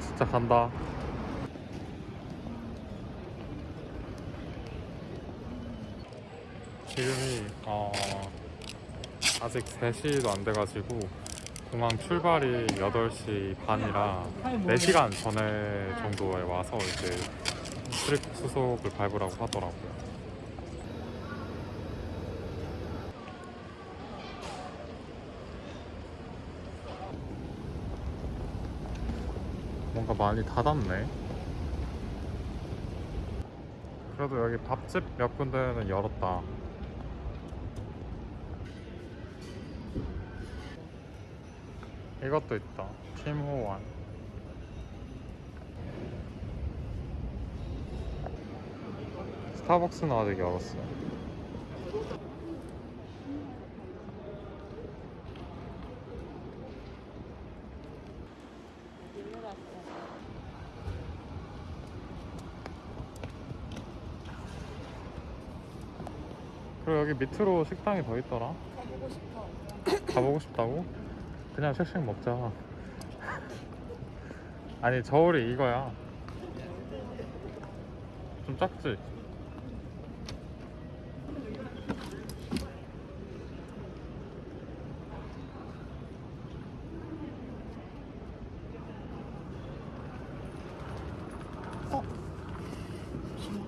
진짜 간다. 지금이 어, 아직 3시도 안 돼가지고 공항 출발이 8시 반이라 4시간 전에 정도에 와서 이제 트립 수속을 밟으라고 하더라고요. 뭔가 많이 닫았네. 그래도 여기 밥집 몇 군데는 열었다. 이것도 있다. 팀호환. 스타벅스는 아직 열었어. 여기 밑으로 식당이 더 있더라. 가보고 싶어. 가보고 싶다고? 그냥 쉑쉑 먹자. 아니 저울이 이거야. 좀 작지? 어? 잠시만.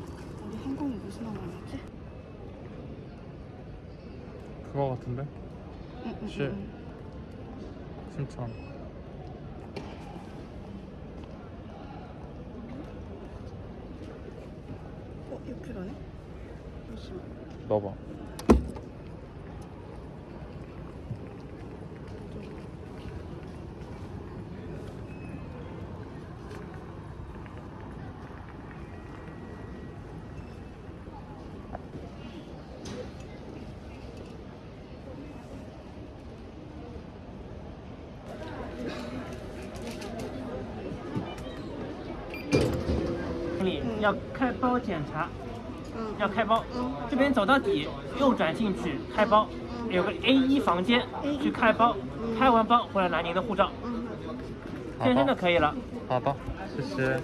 우리 항공이 무슨 항공이었지? 그거 같은데? 심천. 응. 어, 6kg네? 잠시만. 넣어봐. 要开包检查，嗯.要开包。嗯，这边走到底，右转进去开包，有个 A 一房间 A1 去开包，开完包回来拿您的护照， 응. 健身的可以了。好的，谢谢。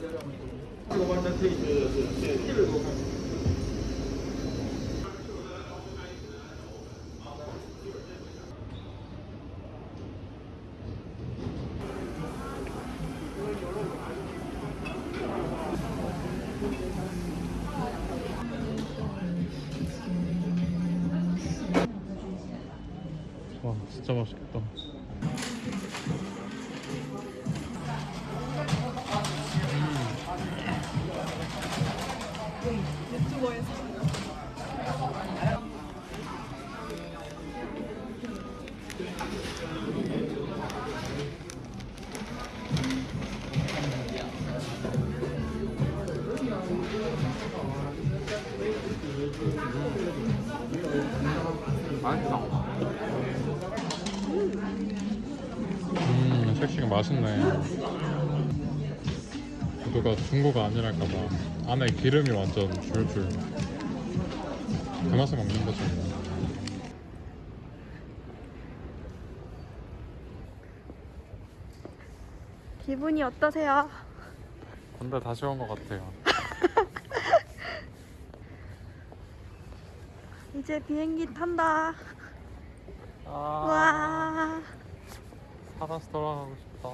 와, 진짜 맛있겠다. 맛있어. 음, 쉑쉑이 맛있네. 구두가 중고가 아니랄까봐 안에 기름이 완전 줄줄. 그 맛에 먹는 거죠. 뭐. 기분이 어떠세요? 군대 다시 온 것 같아요. 이제 비행기 탄다. 아, 와. 살아서 돌아가고 싶다.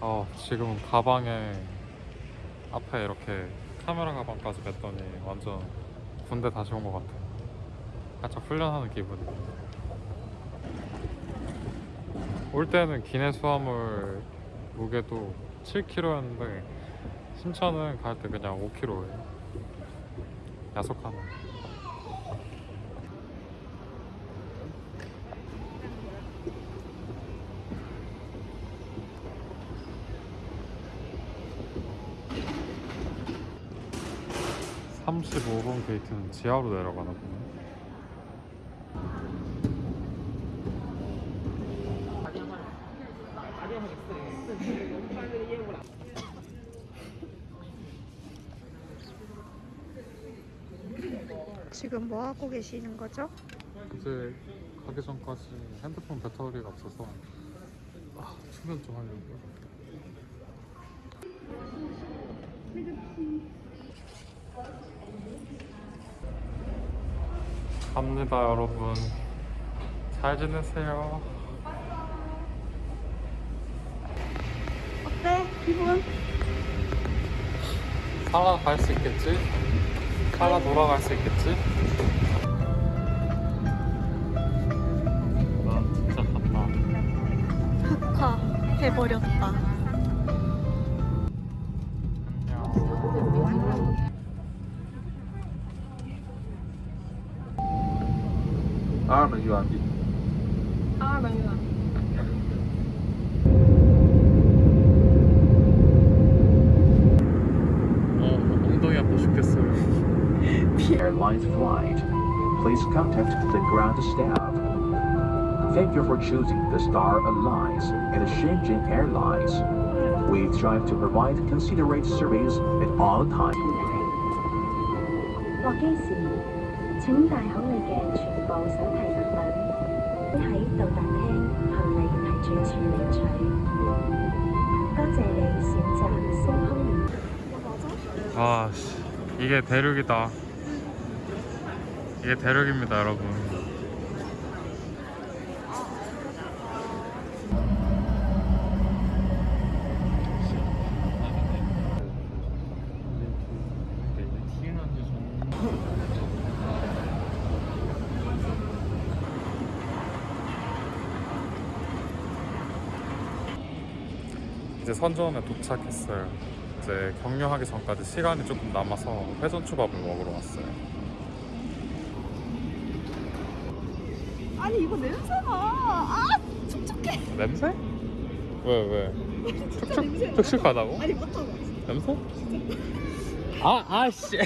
어, 지금 가방에 앞에 이렇게 카메라 가방까지 맸더니 완전 군대 다시 온 것 같아. 살짝 훈련하는 기분이. 올 때는 기내 수화물 무게도 7kg였는데 신천은 갈 때 그냥 5kg예요. 야속하네. (35번) 게이트는 지하로 내려가나 보네 지금 뭐 하고 계시는 거죠? 이제 가기 전까지 핸드폰 배터리가 없어서 아, 충전 좀 하려고요. 갑니다 여러분. 잘 지내세요. 어때? 기분? 살아갈 수 있겠지? 살아 돌아갈 수 있겠지? 나 진짜 갔다. 흑화 해버렸다. Rocky. Airlines flight. Please contact the ground staff. Thank you for choosing the Star Alliance and Shenzhen Airlines. We strive to provide considerate service at all times. 到達廳行李提住處領取。多謝你選擇星空聯。 아, 씨. 이게 대륙이다. 이게 대륙입니다, 여러분. 선전에 도착했어요. 이제 격려하기 전까지 시간이 조금 남아서 회전 초밥을 먹으러 왔어요. 아니 이거 냄새가 아 촉촉해. 냄새? 왜 왜? 냄새. 촉촉하다고? 아니 맡아봐. 냄새? 아 아씨.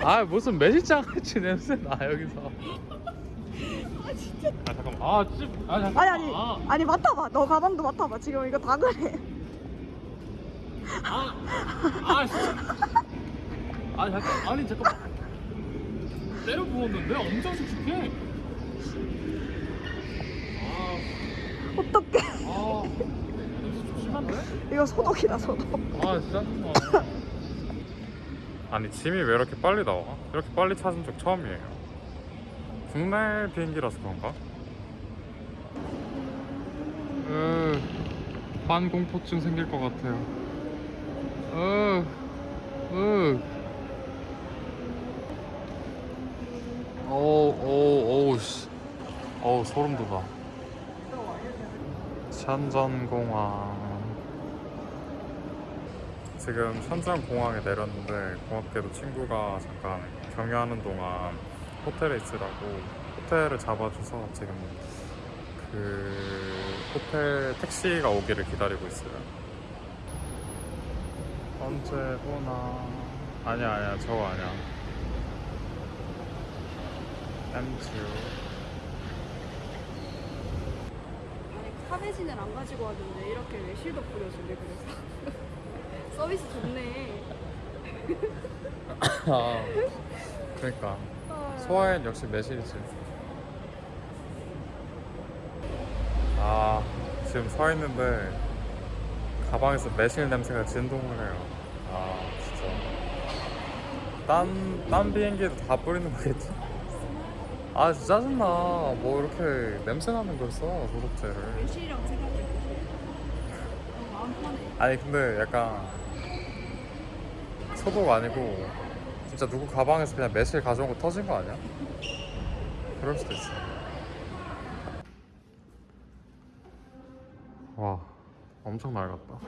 아 무슨 매실장 같이 냄새 나 여기서. 아 진짜. 아 잠깐만. 아 ጭ. 아 잠깐만. 아니 아니 아, 아니 맡아봐. 너 가방도 맡아봐. 지금 이거 다 그래. 아, 아, 씨. 아 잠깐. 아니 잠깐만. 때려 부었는데 엄청 촉촉해. 아, 어떡해. 아, 냄새 좀 심한데? 이거 소독이다 소독. 아 진짜? 어. 아니 짐이 왜 이렇게 빨리 나와? 이렇게 빨리 찾은 적 처음이에요 국내 비행기라서 그런가? 으, 반 공포증 생길 것 같아요 으, 으. 어우, 어우, 어우, 씨. 어우, 소름 돋아. 션전공항. 지금 션전공항에 내렸는데 고맙게도 친구가 잠깐 경유하는 동안 호텔에 있으라고 호텔을 잡아줘서 지금 그 호텔 택시가 오기를 기다리고 있어요. 언제 오나? 아니야 아니야 저거 아니야. 아니 카베진을 안 가지고 왔는데 이렇게 외실도 뿌려주네 그래서 서비스 좋네. 아 그러니까 소화엔 역시 매실이지. 아 지금 서 있는데 가방에서 매실 냄새가 진동을 해요. 아 진짜. 딴, 딴 비행기에도 다 뿌리는 거겠지? 아 진짜 짜증나. 뭐 이렇게 냄새 나는 걸 써, 소독제를. 외실이랑 생각해. 어, 마음 편해. 아니 근데 약간 소독 아니고 진짜 누구 가방에서 그냥 매실 가져온 거 터진 거 아니야? 그럴 수도 있어. 와, 엄청 낡았다.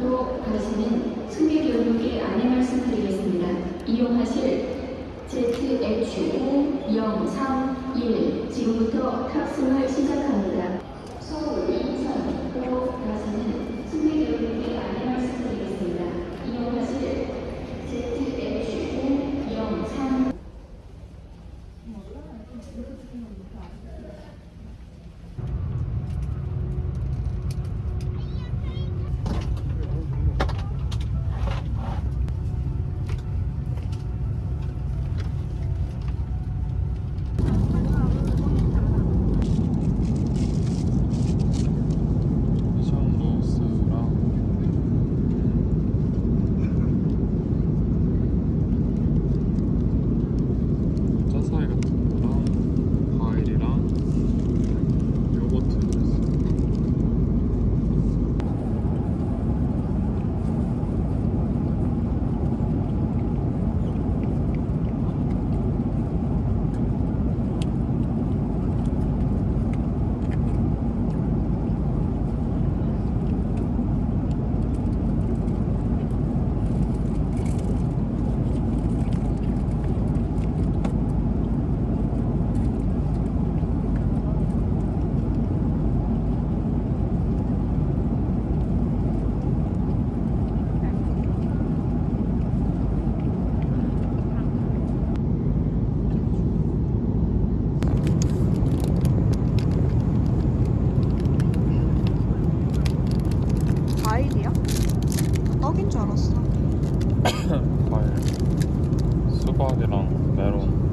로 가시는 승객 여러분께 안내 말씀드리겠습니다. 이용하실 LH5 031 지금부터 탑승을 시작합니다. 서울, 인천으로 가시는 승객 여러분께 안내 말씀드리겠습니다. 이용하실 ZH5 03 션로스랑 짜사이 같은 거랑 과일이랑 요거트 있어. 과일이야? 떡인 줄 알았어. 과일 수박이랑 메론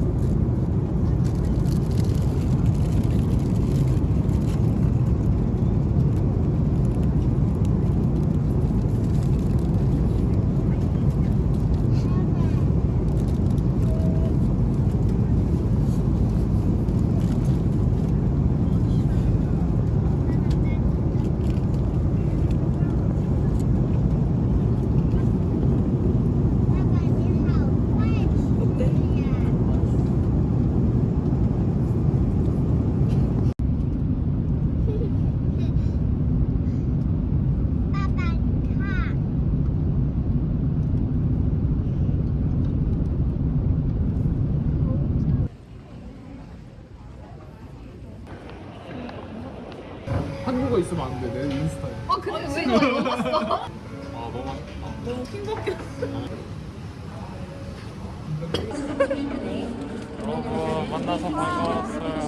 한국어 있으면 안 돼. 내 인스타에. 아 근데 왜 이거 먹었어? 아 너무 너무 킹받게. 여러분 만나서 반가웠어요 또 보자.